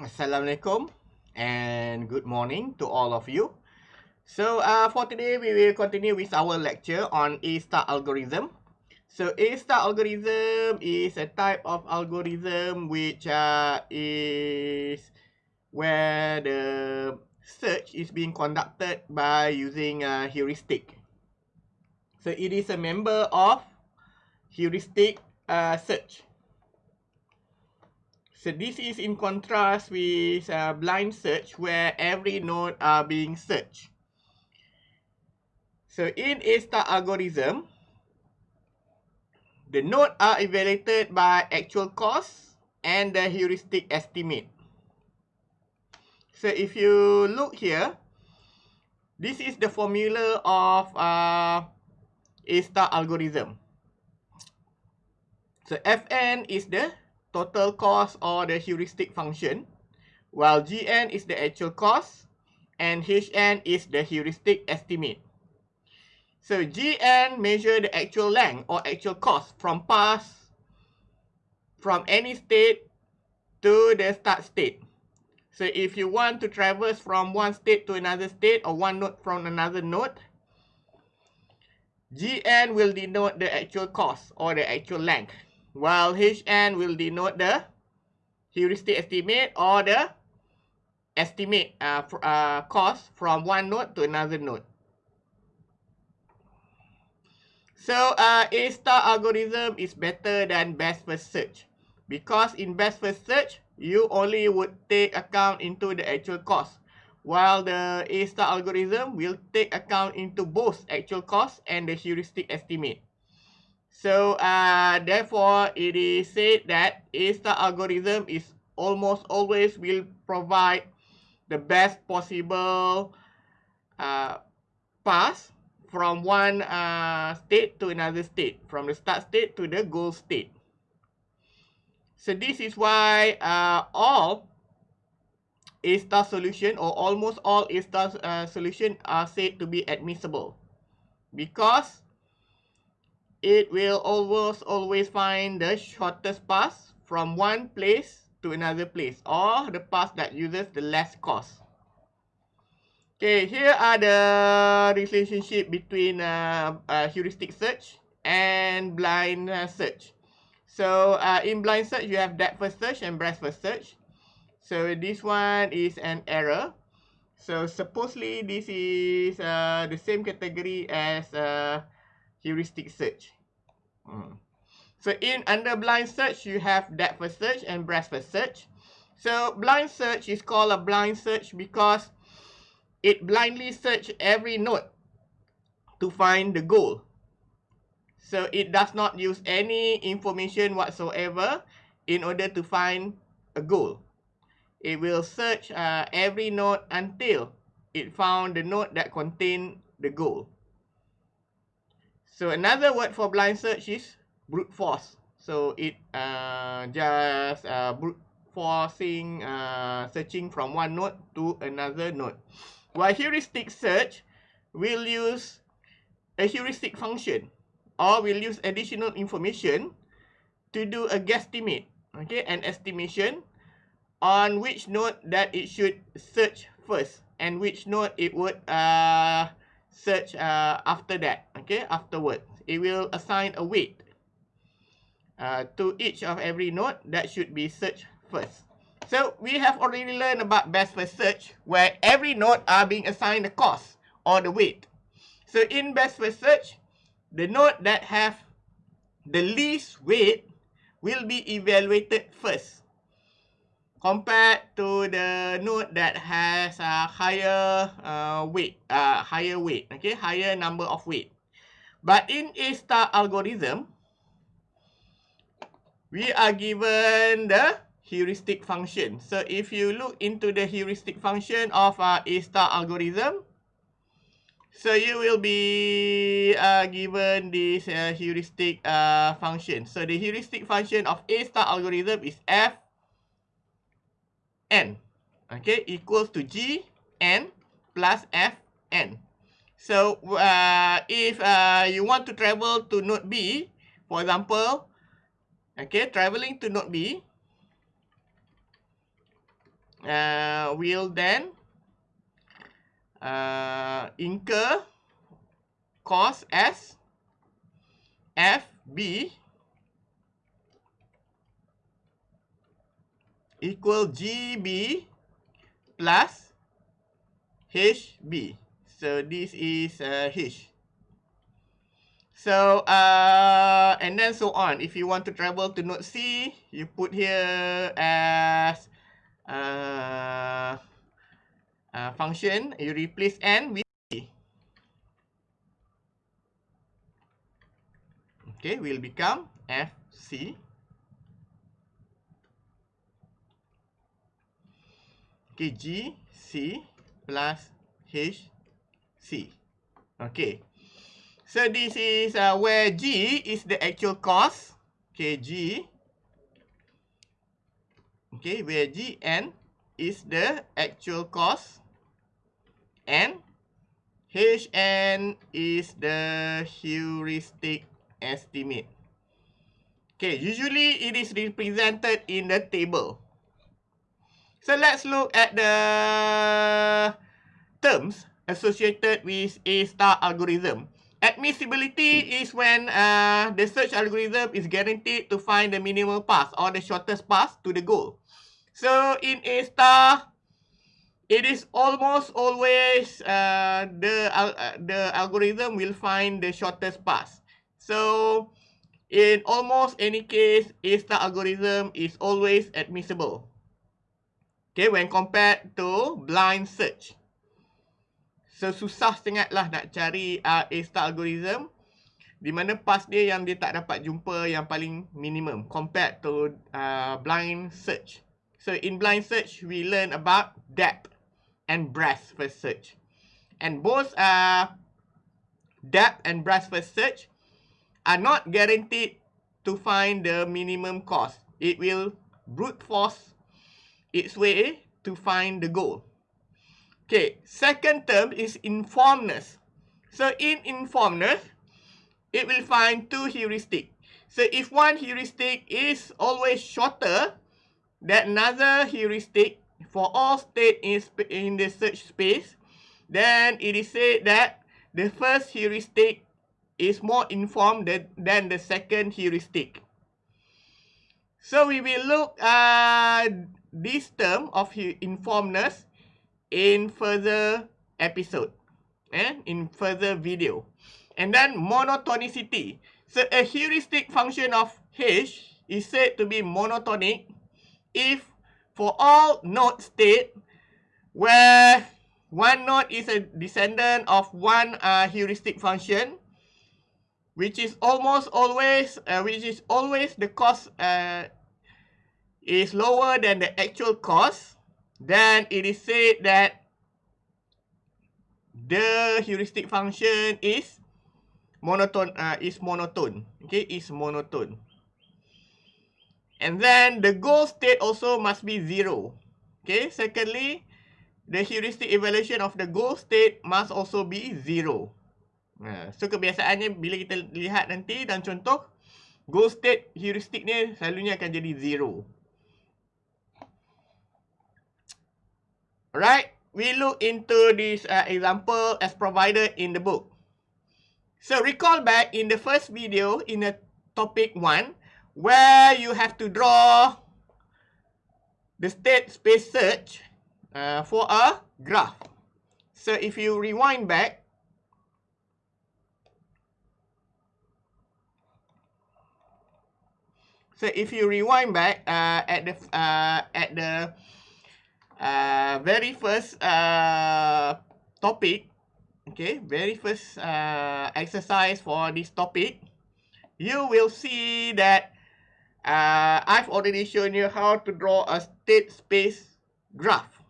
Assalamualaikum and good morning to all of you. So uh, for today, we will continue with our lecture on A-star algorithm. So A-star algorithm is a type of algorithm which uh, is where the search is being conducted by using a heuristic. So it is a member of heuristic uh, search. So this is in contrast with uh, blind search where every node are being searched. So in A-star algorithm, the node are evaluated by actual cost and the heuristic estimate. So if you look here, this is the formula of uh, A-star algorithm. So Fn is the total cost or the heuristic function, while Gn is the actual cost and Hn is the heuristic estimate. So Gn measure the actual length or actual cost from pass from any state to the start state. So if you want to traverse from one state to another state or one node from another node, Gn will denote the actual cost or the actual length while Hn will denote the heuristic estimate or the estimate uh, uh, cost from one node to another node. So uh, A-star algorithm is better than best first search because in best first search, you only would take account into the actual cost while the A-star algorithm will take account into both actual cost and the heuristic estimate. So uh, therefore, it is said that A-star algorithm is almost always will provide the best possible uh, path from one uh, state to another state, from the start state to the goal state. So this is why uh, all A-star solution or almost all A-star uh, solution are said to be admissible because it will always always find the shortest path from one place to another place or the path that uses the less cost. Okay, here are the relationship between uh, uh, heuristic search and blind uh, search. So uh, in blind search, you have depth first search and breadth first search. So this one is an error. So supposedly this is uh, the same category as uh, heuristic search. Hmm. So in under blind search, you have depth first search and breadth first search. So blind search is called a blind search because it blindly search every node to find the goal. So it does not use any information whatsoever in order to find a goal. It will search uh, every node until it found the node that contain the goal. So another word for blind search is brute force. So it uh, just uh, brute forcing uh, searching from one node to another node. While heuristic search will use a heuristic function or will use additional information to do a guesstimate, okay, an estimation on which node that it should search first and which node it would uh, search uh, after that, okay, afterwards. It will assign a weight uh, to each of every node that should be searched first. So we have already learned about best first search where every node are being assigned the cost or the weight. So in best first search, the node that have the least weight will be evaluated first compared to the node that has a higher uh, weight, uh, higher weight, okay, higher number of weight. But in A-star algorithm, we are given the heuristic function. So if you look into the heuristic function of uh, A-star algorithm, So you will be uh, given this uh, heuristic uh, function. So the heuristic function of A star algorithm is f n. Okay, equals to g n plus f n. So uh, if uh, you want to travel to node B, for example, okay, traveling to node B, uh, will then uh, incur cost S FB equal GB plus HB. So this is uh, H. So, uh, and then so on. If you want to travel to node C, you put here as uh, uh, function, you replace n with c. Okay, will become fc. Okay, g c plus h c. Okay. So this is uh, where g is the actual cost. Okay, g. Okay, where g n is the actual cost and Hn is the heuristic estimate. Okay, usually it is represented in the table. So let's look at the terms associated with A star algorithm. Admissibility is when uh, the search algorithm is guaranteed to find the minimal path or the shortest path to the goal. So in A star, it is almost always uh, the uh, the algorithm will find the shortest path. So in almost any case, A star algorithm is always admissible. Okay, when compared to blind search. So susah sangatlah nak cari uh, A star algorithm di mana path dia yang dia tak dapat jumpa yang paling minimum compared to uh, blind search. So in blind search, we learn about depth and breadth first search. And both uh, depth and breadth first search are not guaranteed to find the minimum cost. It will brute force its way to find the goal. Okay, second term is informedness. So in informedness, it will find two heuristic. So if one heuristic is always shorter than another heuristic, for all state in, in the search space, then it is said that the first heuristic is more informed than the second heuristic. So we will look at this term of informedness in further episode and in further video. And then monotonicity. So a heuristic function of H is said to be monotonic if for all node state where one node is a descendant of one uh, heuristic function which is almost always uh, which is always the cost uh, is lower than the actual cost then it is said that the heuristic function is monotone uh, is monotone. Okay is monotone And then the goal state also must be zero. Okay, secondly, the heuristic evaluation of the goal state must also be zero. Uh, so kebiasaannya bila kita lihat nanti dan contoh, goal state heuristic ni selalunya akan jadi zero. Alright, we look into this uh, example as provided in the book. So recall back in the first video in the topic 1, where you have to draw the state space search uh, for a graph. So if you rewind back, so if you rewind back uh, at the uh, at the uh, very first uh, topic, okay, very first uh, exercise for this topic, you will see that uh, I've already shown you how to draw a state space graph.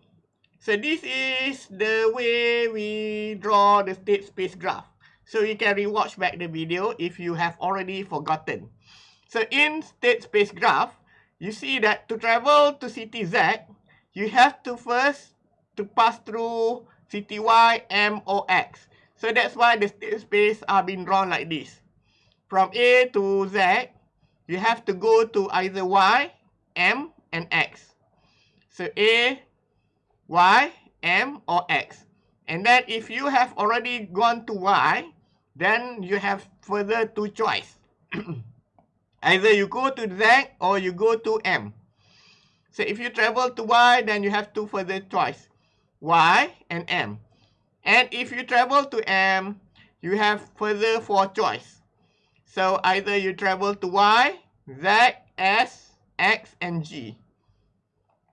So this is the way we draw the state space graph. So you can rewatch back the video if you have already forgotten. So in state space graph, you see that to travel to city Z, you have to first to pass through city Y, M, or X. So that's why the state space are being drawn like this. From A to Z, you have to go to either Y, M, and X. So A, Y, M, or X. And then if you have already gone to Y, then you have further two choice. Either you go to Z or you go to M. So if you travel to Y, then you have two further choice. Y and M. And if you travel to M, you have further four choice. So either you travel to Y, Z, S, X, and G.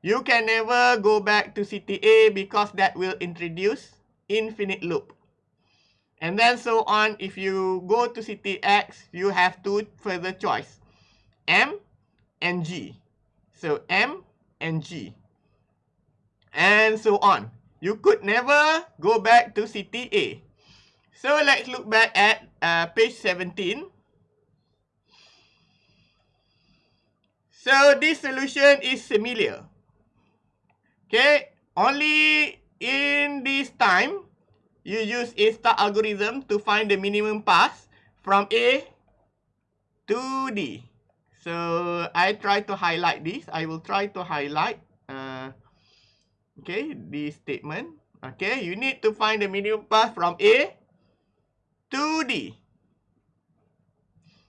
You can never go back to city A because that will introduce infinite loop. And then so on, if you go to city X, you have two further choice. M and G. So M and G. And so on. You could never go back to city A. So let's look back at uh, page 17. So this solution is familiar. Okay, only in this time, you use A star algorithm to find the minimum path from A to D. So I try to highlight this. I will try to highlight uh, okay, this statement. Okay, you need to find the minimum path from A to D.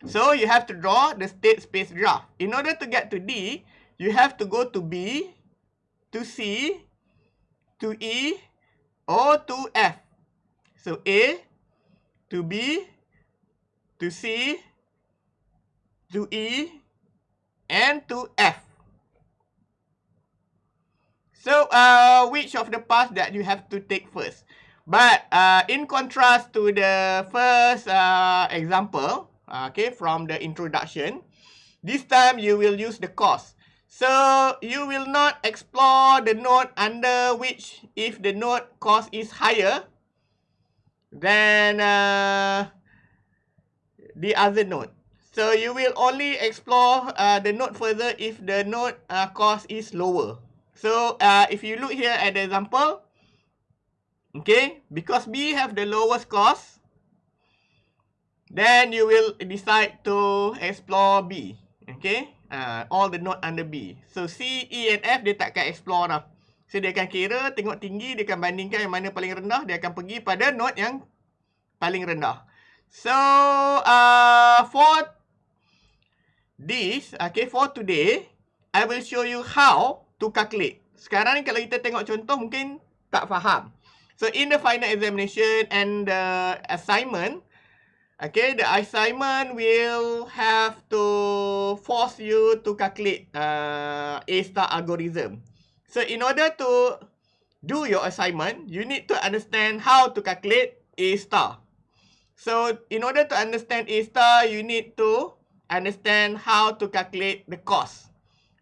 So you have to draw the state space graph. In order to get to D, you have to go to B to C, to E, or to F. So A, to B, to C, to E, and to F. So, uh, which of the paths that you have to take first? But uh, in contrast to the first uh, example, okay, from the introduction, this time you will use the cost. So you will not explore the node under which if the node cost is higher than uh, the other node. So you will only explore uh, the node further if the node uh, cost is lower. So uh, if you look here at the example, okay, because B have the lowest cost, then you will decide to explore B, okay uh, all the node under B. So C, E and F dia takkan explore dah. So dia akan kira, tengok tinggi, dia akan bandingkan yang mana paling rendah, dia akan pergi pada node yang paling rendah. So uh, for this, okay, for today, I will show you how to calculate. Sekarang ni kalau kita tengok contoh mungkin tak faham. So in the final examination and the assignment, Okay, the assignment will have to force you to calculate uh, A-star algorithm. So, in order to do your assignment, you need to understand how to calculate A-star. So, in order to understand A-star, you need to understand how to calculate the cost.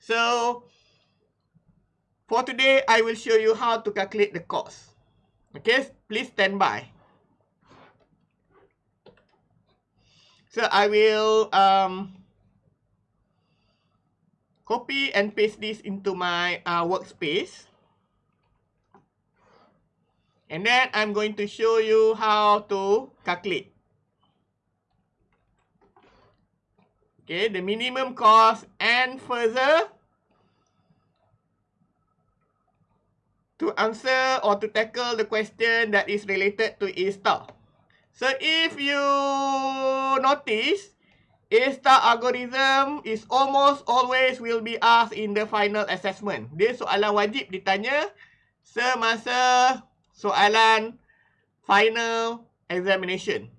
So, for today, I will show you how to calculate the cost. Okay, please stand by. So I will um, copy and paste this into my uh, workspace. And then I'm going to show you how to calculate. Okay, the minimum cost and further to answer or to tackle the question that is related to star. So if you notice, A-star algorithm is almost always will be asked in the final assessment. Dia soalan wajib ditanya semasa soalan final examination.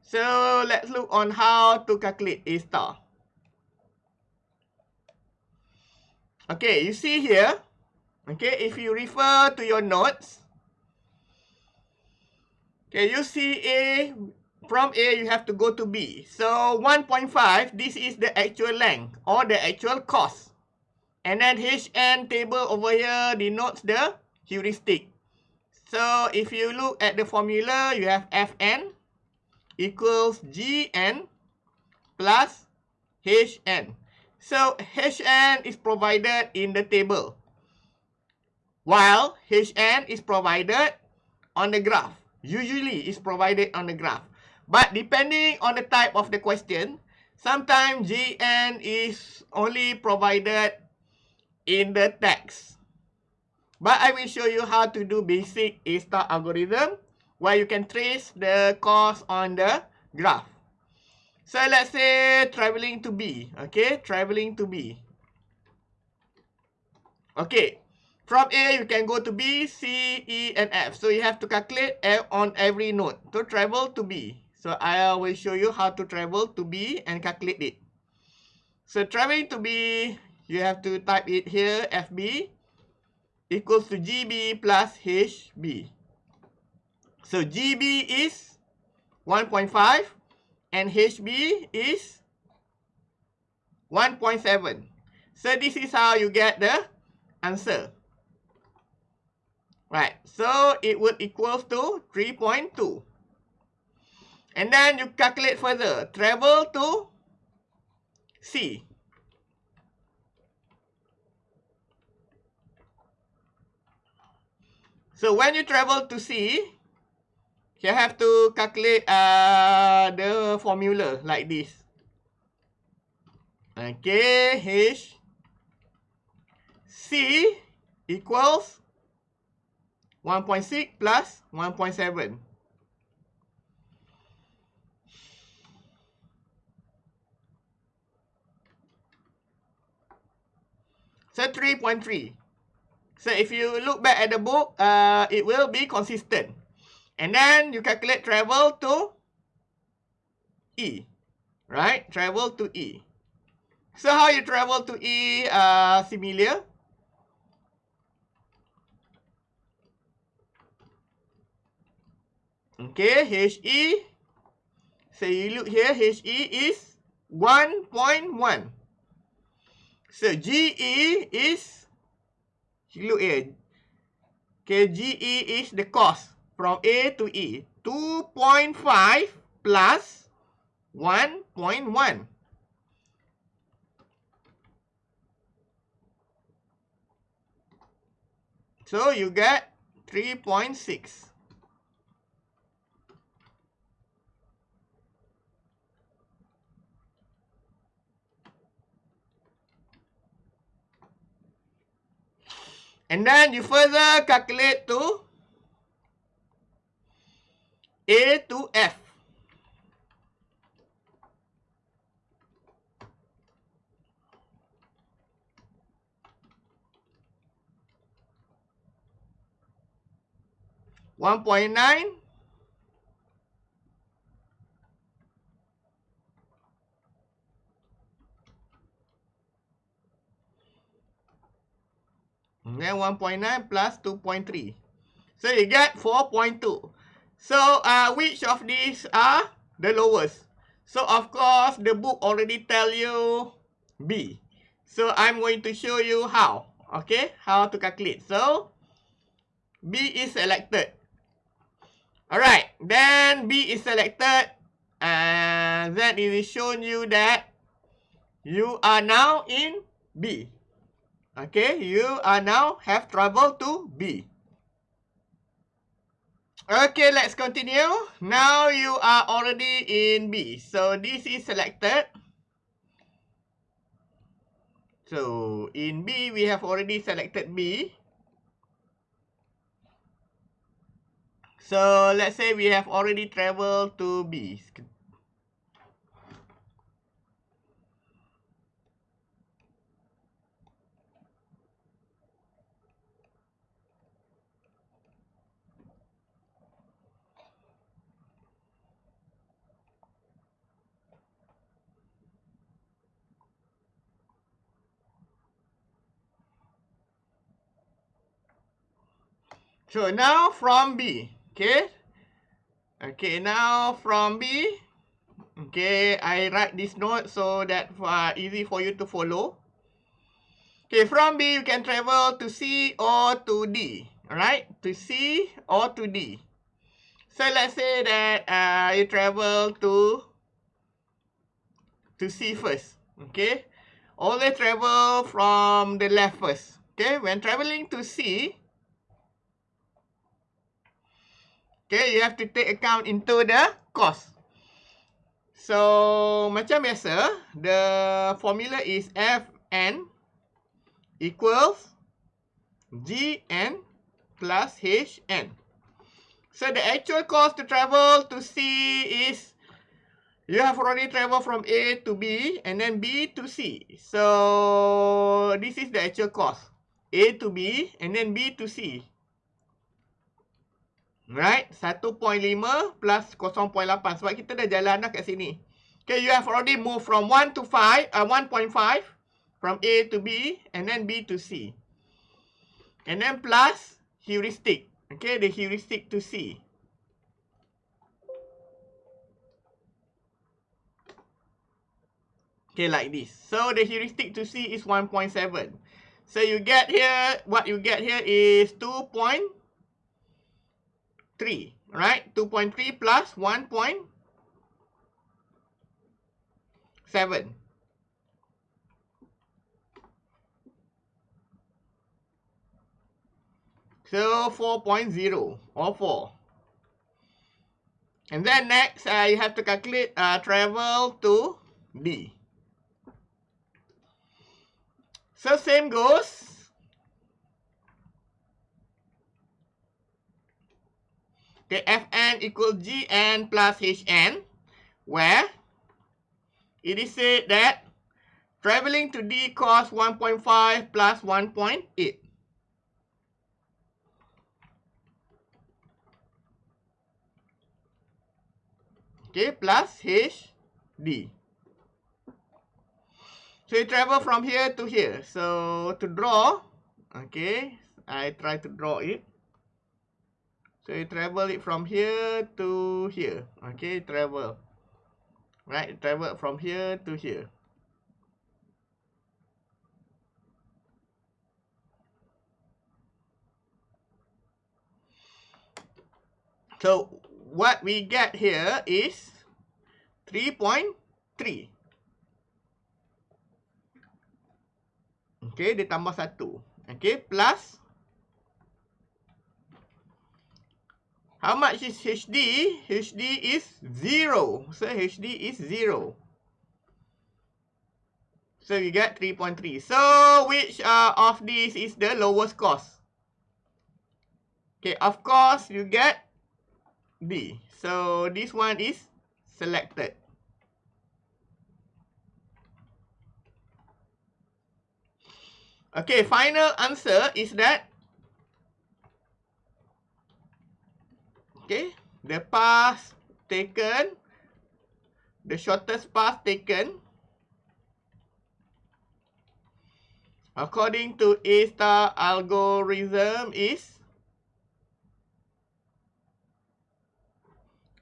So let's look on how to calculate A-star. Okay, you see here. Okay, if you refer to your notes, Okay, you see A, from A you have to go to B. So 1.5, this is the actual length or the actual cost. And then HN table over here denotes the heuristic. So if you look at the formula, you have Fn equals Gn plus Hn. So Hn is provided in the table while Hn is provided on the graph. Usually is provided on the graph. But depending on the type of the question, sometimes Gn is only provided in the text. But I will show you how to do basic A-star algorithm where you can trace the cost on the graph. So let's say traveling to B. Okay, traveling to B. Okay, from A you can go to B, C, E and F. So you have to calculate on every node to travel to B. So I will show you how to travel to B and calculate it. So traveling to B, you have to type it here, FB equals to GB plus HB. So GB is 1.5 and HB is 1.7. So this is how you get the answer. Right, so it would equals to 3.2. And then you calculate further. Travel to C. So when you travel to C, you have to calculate uh, the formula like this. Okay, H C equals 1.6 plus 1.7. So 3.3. So if you look back at the book, uh, it will be consistent. And then you calculate travel to E. Right? Travel to E. So how you travel to E uh, similar? Okay, HE. So you look here, HE is 1.1. So GE is, you look here, okay, GE is the cost from A to E. 2.5 plus 1.1. So you get 3.6. And then you further calculate to A to F. One point nine Then 1.9 plus 2.3. So you get 4.2. So uh, which of these are the lowest? So of course, the book already tell you B. So I'm going to show you how. Okay, how to calculate. So B is selected. Alright, then B is selected. And then it is shown you that you are now in B. Okay, you are now have traveled to B. Okay, let's continue. Now you are already in B. So this is selected. So in B, we have already selected B. So let's say we have already traveled to B. So now from B, okay? Okay, now from B, okay, I write this note so that uh, easy for you to follow. Okay, from B you can travel to C or to D. right? To C or to D. So let's say that uh, you travel to to C first. Okay. Always travel from the left first. Okay. When traveling to C, okay, you have to take account into the cost. So, macam biasa, the formula is Fn equals Gn plus Hn. So, the actual cost to travel to C is you have already traveled from A to B and then B to C. So, this is the actual cost. A to B and then B to C. Right? 1.5 plus 0.8. Sebab kita dah jalan dah kat sini. Okay, you have already moved from 1 to 5, uh, 1.5. From A to B and then B to C. And then plus heuristic. Okay, the heuristic to C. Okay, like this. So, the heuristic to C is 1.7. So, you get here, what you get here is 2.7. 3, right? 2.3 plus 1.7. So 4.0 or 4. And then next, uh, you have to calculate uh, travel to D. So same goes. Okay, Fn equals Gn plus Hn, where it is said that traveling to D costs 1.5 plus 1.8. Okay, plus HD. So you travel from here to here. So to draw, okay, I try to draw it. So you travel it from here to here. Okay, travel. Right, travel from here to here. So what we get here is 3.3. Okay, dia tambah satu. Okay, plus How much is HD? HD is 0. So HD is 0. So you get 3.3. So which uh, of these is the lowest cost? Okay, of course you get D. So this one is selected. Okay, final answer is that Okay, the path taken, the shortest path taken, according to A star algorithm is,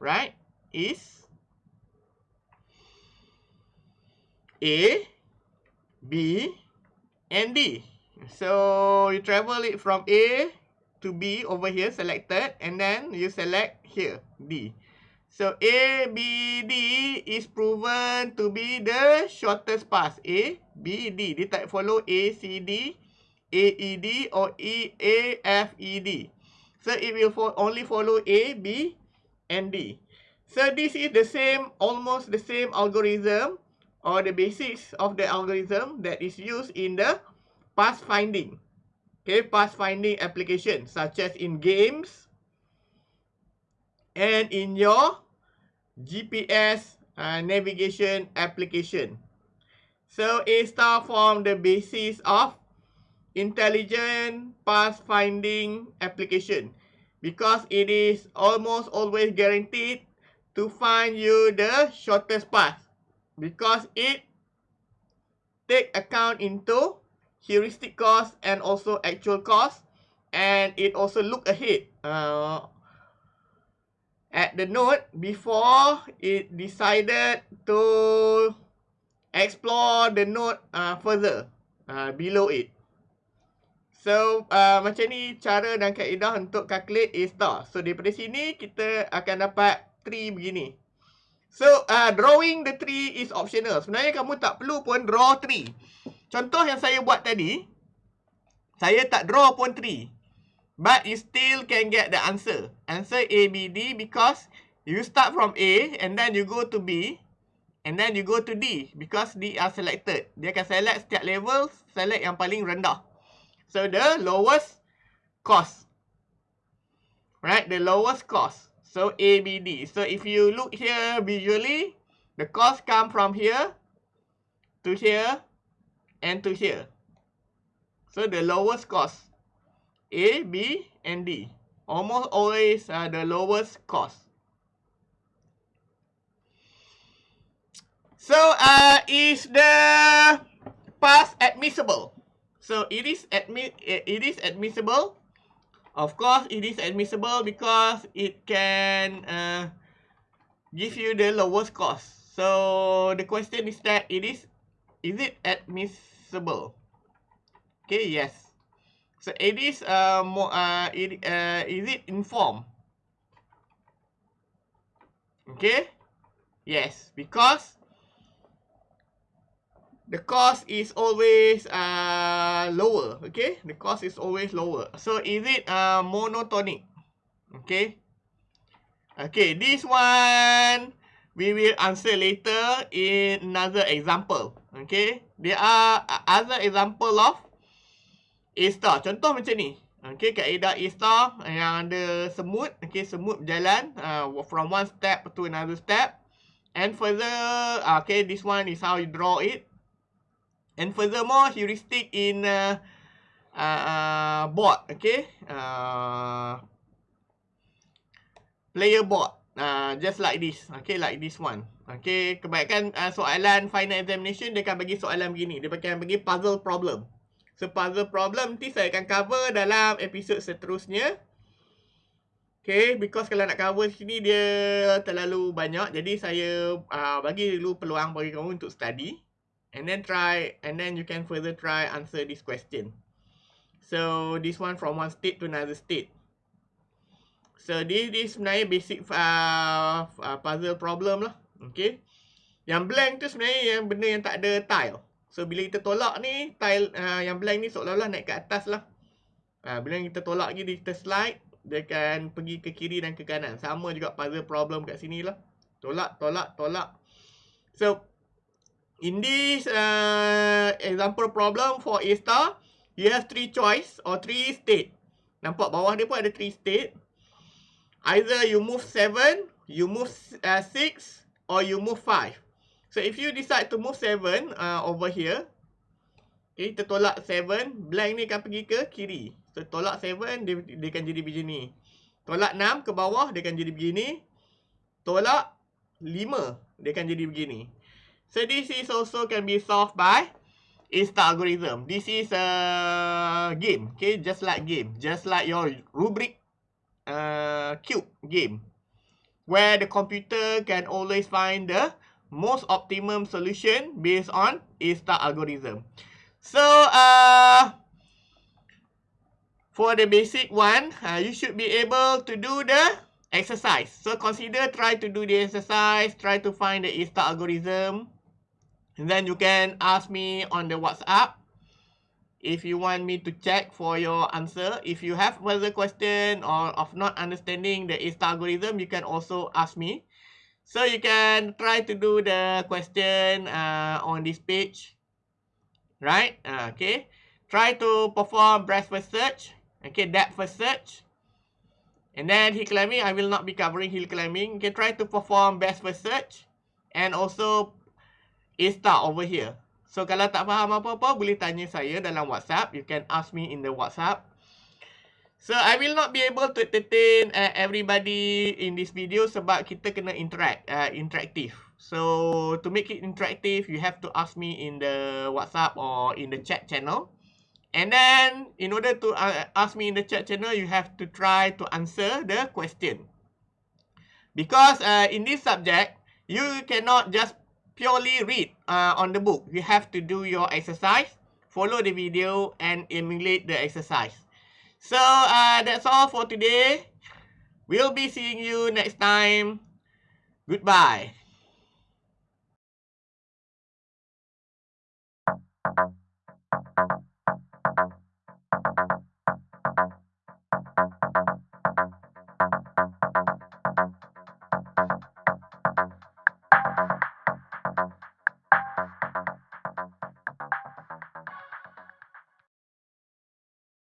right, is A, B, and D. So you travel it from A to B over here selected and then you select here D. So A, B, D is proven to be the shortest path. A, B, D. Dia tak follow A, C, D, A, E, D or E, A, F, E, D. So it will fo only follow A, B and D. So this is the same, almost the same algorithm or the basics of the algorithm that is used in the path finding okay, pathfinding applications such as in games and in your GPS uh, navigation application. So A star form the basis of intelligent pathfinding application because it is almost always guaranteed to find you the shortest path because it take account into heuristic cost and also actual cost and it also look ahead uh, at the node before it decided to explore the node uh, further uh, below it. So, uh, macam ni cara dan kaedah untuk calculate A star. So, daripada sini kita akan dapat tree begini. So, uh, drawing the tree is optional. Sebenarnya kamu tak perlu pun draw tree. Contoh yang saya buat tadi, saya tak draw pun tree. But you still can get the answer. Answer A, B, D because you start from A and then you go to B and then you go to D because D are selected. Dia akan select setiap level, select yang paling rendah. So the lowest cost. Right, the lowest cost. So A, B, D. So if you look here visually, the cost come from here to here and to here. So the lowest cost. A, B, and D. Almost always uh, the lowest cost. So uh, is the pass admissible? So it is admit it is admissible. Of course, it is admissible because it can uh, give you the lowest cost. So the question is that it is is it admissible? Okay, yes. So it is uh more uh it uh is it informed? Okay. Yes, because the cost is always uh lower okay the cost is always lower so is it uh monotonic okay okay this one we will answer later in another example okay? There are other example of A star contoh macam ni. Okay kaedah A star yang ada semut. Okay semut berjalan uh, from one step to another step. And further okay this one is how you draw it. And furthermore, heuristic in uh, uh, uh, board, okay, uh, player board, uh, just like this, okay, like this one. Okay, kebanyakan uh, soalan final examination, dia akan bagi soalan begini. Dia akan bagi puzzle problem. So, puzzle problem nanti saya akan cover dalam episod seterusnya. Okay, because kalau nak cover sini dia terlalu banyak. Jadi, saya uh, bagi dulu peluang bagi kamu untuk study and then try and then you can further try answer this question so this one from one state to another state so this this sebenarnya basic uh, uh, puzzle problem lah okay yang blank tu sebenarnya yang benda yang tak ada tile. So bila kita tolak ni tile uh, yang blank ni seolah-olah naik ke atas lah. Uh, bila kita tolak lagi kita slide dia akan pergi ke kiri dan ke kanan. Sama juga puzzle problem kat sini lah. Tolak tolak tolak. So In this uh, example problem for A star, you have three choice or three state. Nampak bawah dia pun ada three state. Either you move seven, you move uh, six, or you move five. So if you decide to move seven uh, over here, okay, tolak seven, blank ni akan pergi ke kiri. So tolak seven, dia, dia akan jadi begini. Tolak enam ke bawah, dia akan jadi begini. Tolak lima, dia akan jadi begini. So this is also can be solved by A-star algorithm. This is a game, okay, just like game, just like your rubric uh, cube game, where the computer can always find the most optimum solution based on A-star algorithm. So, uh, for the basic one, uh, you should be able to do the exercise. So, consider try to do the exercise, try to find the A-star algorithm. And then you can ask me on the WhatsApp if you want me to check for your answer. If you have further question or of not understanding the A-star algorithm, you can also ask me. So you can try to do the question uh, on this page. Right? Uh, okay. Try to perform breadth first search. Okay, depth first search. And then hill climbing, I will not be covering hill climbing. You can try to perform best first search. And also A-star over here. So kalau tak faham apa-apa boleh tanya saya dalam WhatsApp. You can ask me in the WhatsApp. So I will not be able to entertain uh, everybody in this video sebab kita kena interact, uh, interactive. So to make it interactive, you have to ask me in the WhatsApp or in the chat channel. And then in order to uh, ask me in the chat channel, you have to try to answer the question. Because uh, in this subject, you cannot just purely read uh, on the book. You have to do your exercise follow the video and emulate the exercise. So uh, that's all for today. We'll be seeing you next time. Goodbye.